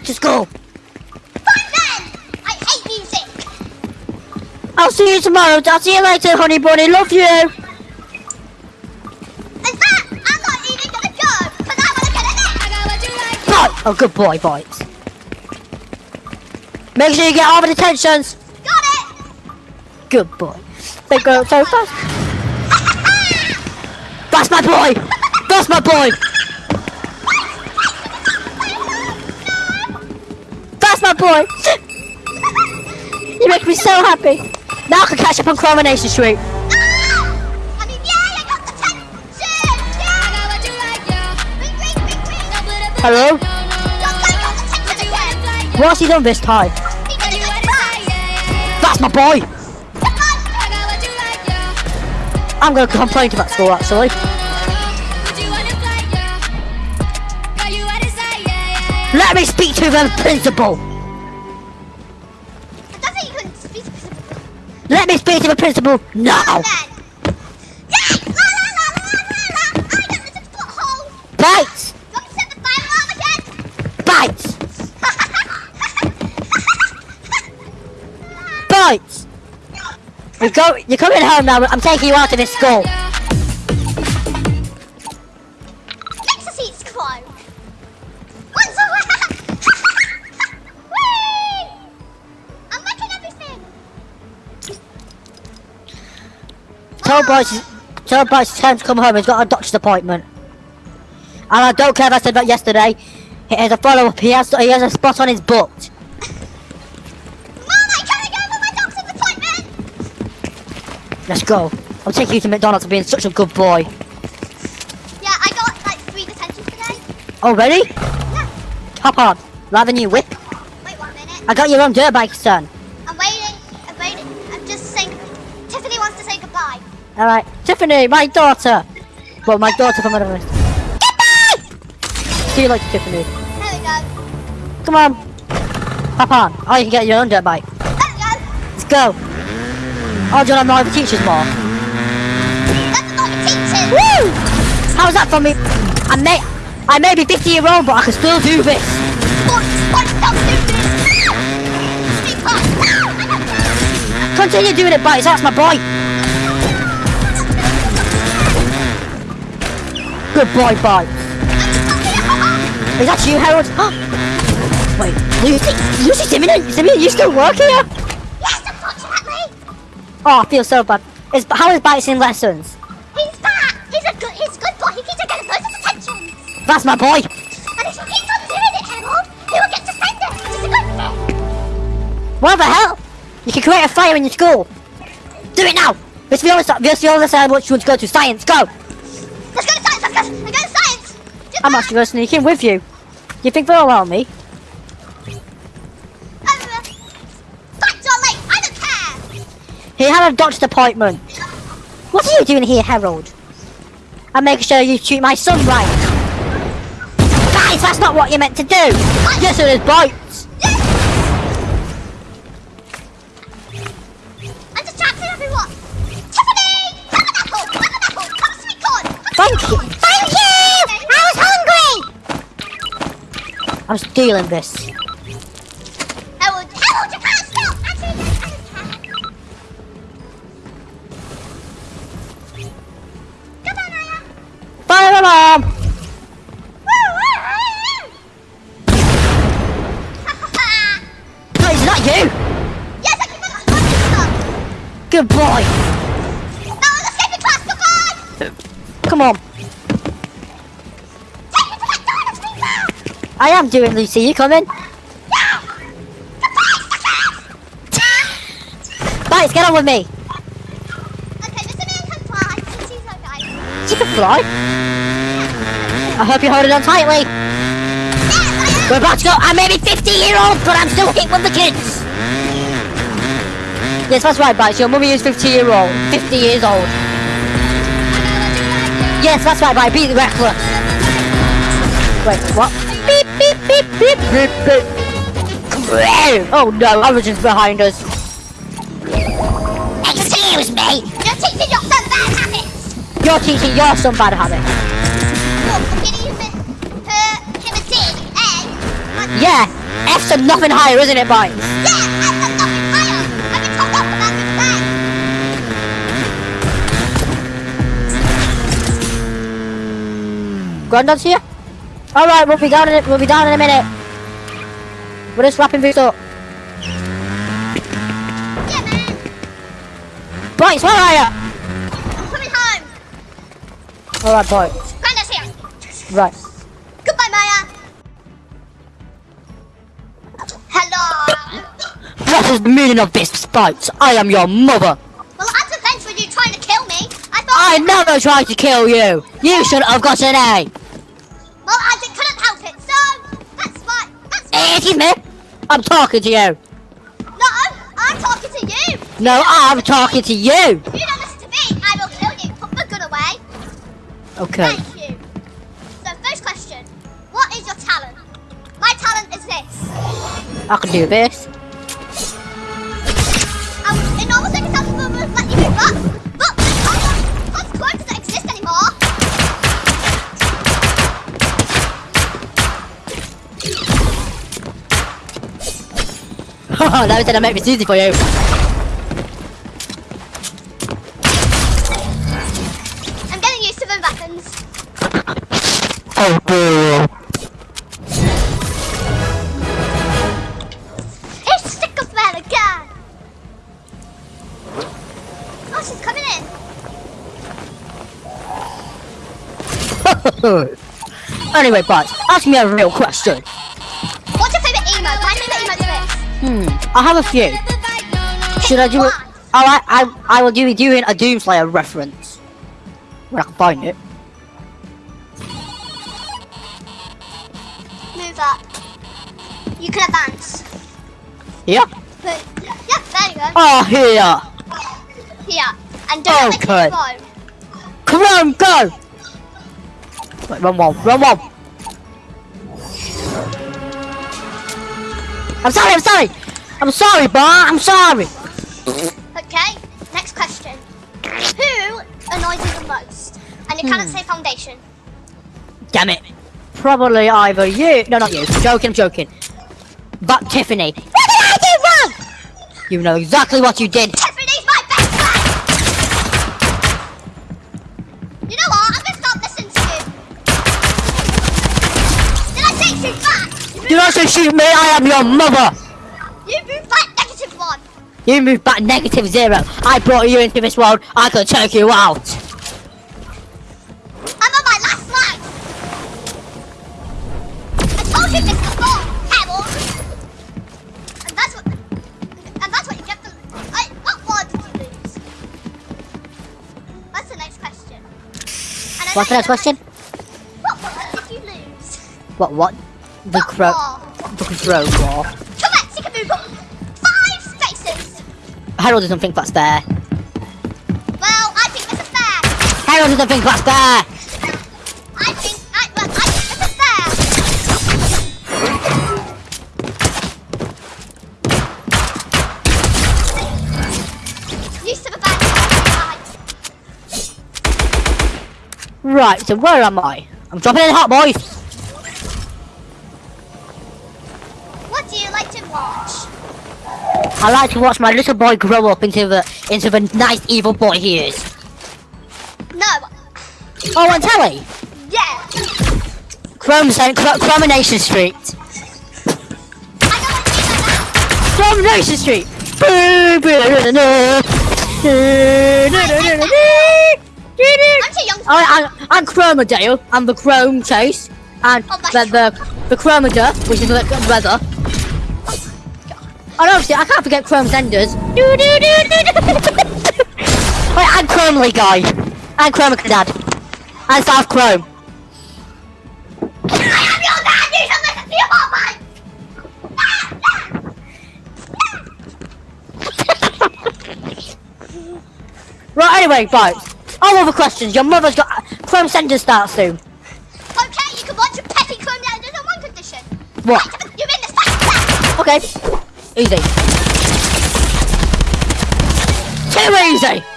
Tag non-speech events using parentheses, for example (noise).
back to school. Fine then! I hate music! I'll see you tomorrow. I'll see you later, honey bunny. Love you. In fact, I'm not even gonna go, because I wanna get a nap! Bite. Oh, good boy, bites. Make sure you get all the detentions. Got it! Good boy. They go so fast. (laughs) That's my boy. That's my boy. Boy. you make me so happy. Now I can catch up on Coronation Street. Hello? What's he done this time? That's my boy. I'm to complain to that school actually. Let me speak to the principal. Let me speak to the principal now. Bites. Bites. Bites. You go. You're coming home now. I'm taking you out of this school. Tell Bryce. Tell Bryce it's time to come home. He's got a doctor's appointment. And I don't care if I said that yesterday. He has a follow up. He has. He has a spot on his butt. Mom, I gotta go for my doctor's appointment! Let's go. I'll take you to McDonald's for being such a good boy. Yeah, I got like three detentions today. Oh, ready? Yeah. Hop on. Rather than you whip. Wait one minute. I got your own dirt bike, son. Alright. Tiffany, my daughter. Well, my daughter from another list. Goodbye! See you later, Tiffany. There we go. Come on. Hop on. Oh, you can get your own dirt bike. There we go. Let's go. Oh, do want to know the teachers more? That's not the teachers. Woo! How's that for me? I may, I may be 50 year old, but I can still do this. What? What? Don't do this. Ah! Ah! Continue doing it, Bites. That's my boy. Good boy, Bites. Is that you, Harold? Wait, Lucy, Lucy Simeon, Simeon, you still work here? Yes, unfortunately. Oh, I feel so bad. Is, how is Bites in lessons? He's fat. He's a good. He's a good boy. He keeps on getting loads of attention. That's my boy. And if he keeps on doing it, Harold, he will get suspended, which is a good thing. What the hell? You can create a fire in your school. Do it now. Miss Viola, Miss Viola said what you want to go to. Science, go. Let's go science. Just I'm actually going to sneak in with you. You think they'll allow me? He had a doctor's appointment. What are you doing here, Harold? I'm making sure you treat my son right. Guys, that's not what you're meant to do. Yes, it is, bites. I'm stealing this. Harold, Harold, you can't. Actually, I don't care. Come on, Aya. Fire alarm. Is that you? Yes, I can remember. Good boy. Now let's escape in class. Come on. I am doing, Lucy. You coming? Yeah. Bites, get on with me. Okay, Mr. Man can fly. She's okay. She can fly. I hope you're holding on tightly. Yes, I am. We're about to go. I may be 50 year old, but I'm still hit with the kids. Yes, that's right, Bites. Your mummy is 50 year old. 50 years old. Yes, that's right, Bite. Beat the reckless. Wait, what? Beep, beep, beep, beep, beep. Oh no, Origin's behind us. Excuse me. You're teaching your son bad habits. You're teaching your son bad habits. Look, I'm gonna use it. Her, him a and Yeah, F's and nothing higher, isn't it, Bites? Yeah, F and nothing higher. I've been told off for that mistake. Grandad's here? Alright, we'll be down in we'll be down in a minute. We're just wrapping this up. Yeah, man. Bites, where are you? I'm coming home. Alright, Bites. Grandad's here. Right. Goodbye, Maya. Hello. What is the meaning of this, Bites? I am your mother. Well, at defense with you trying to kill me, I thought. I never tried to kill you. You should have got an A. That's fine. Me. I'm talking to you. No, I'm talking to you. No, I'm talking to you. If you don't listen to me, I will kill you. Put the gun away. Okay. Thank you. So, first question: What is your talent? My talent is this. I can do this. Um, in normal circumstances, we would let you move up, (laughs) that was gonna make this easy for you. I'm getting used to the weapons. Oh, boo. It's stick of man again. Oh, she's coming in. (laughs) anyway, Bites, ask me a real question. Hmm, I have a few. Should I do it? Alright, I, I will do doing a Doomslayer reference. When I can find it. Move up. You can advance. Here? But, yep, there you go. Oh, here. Here. And don't make Okay. it slow. Come on, go! Wait, run one, run one. I'm sorry, I'm sorry. I'm sorry, boy, I'm sorry. Okay, next question. Who annoys you the most? And you cannot Hmm. say foundation. Damn it. Probably either you. No, not you. Joking, I'm joking. But Tiffany. What did I do wrong? You know exactly what you did. Tiffany's my best friend! You know what? I'm gonna stop listening to you. Did I say shoot back? Do not say shoot me, I am your mother. You move back negative one. You moved back negative zero. I brought you into this world. I could take you out. I'm on my last life. I told you this before, Pebble. And that's what. And that's what you get for. I, what war did you lose? That's the next question. What's the next question? What war did you lose? What, what? The crow. The crow war. Harold doesn't think that's fair. Well, I think this is fair. Harold doesn't think that's fair. I think. I, well, I think this fair. Used to the back. Right, so where am I? I'm dropping in hot boys. I like to watch my little boy grow up into the into the nice evil boy he is. No. Oh, on telly. Yeah. Chrome Cent- Chr- Chromination Street. I know what you mean by that. Chromination Street. I'm too young I, I, I'm Chromodale. I'm the Chrome Chase. And Oh, the, the, the Chromoda, which is the the weather. And obviously, I can't forget Chrome Senders. Wait, (laughs) I'm Chromely Guy. I'm Chroma Dad. I'm South Chrome. I am your dad. You should listen to your mom. (laughs) Right, anyway, right. All other questions. Your mother's got uh, Chrome Senders start soon. Okay, you can watch your petty chrome now. There's one condition. What? You're in the second class. Okay. Easy. Too easy.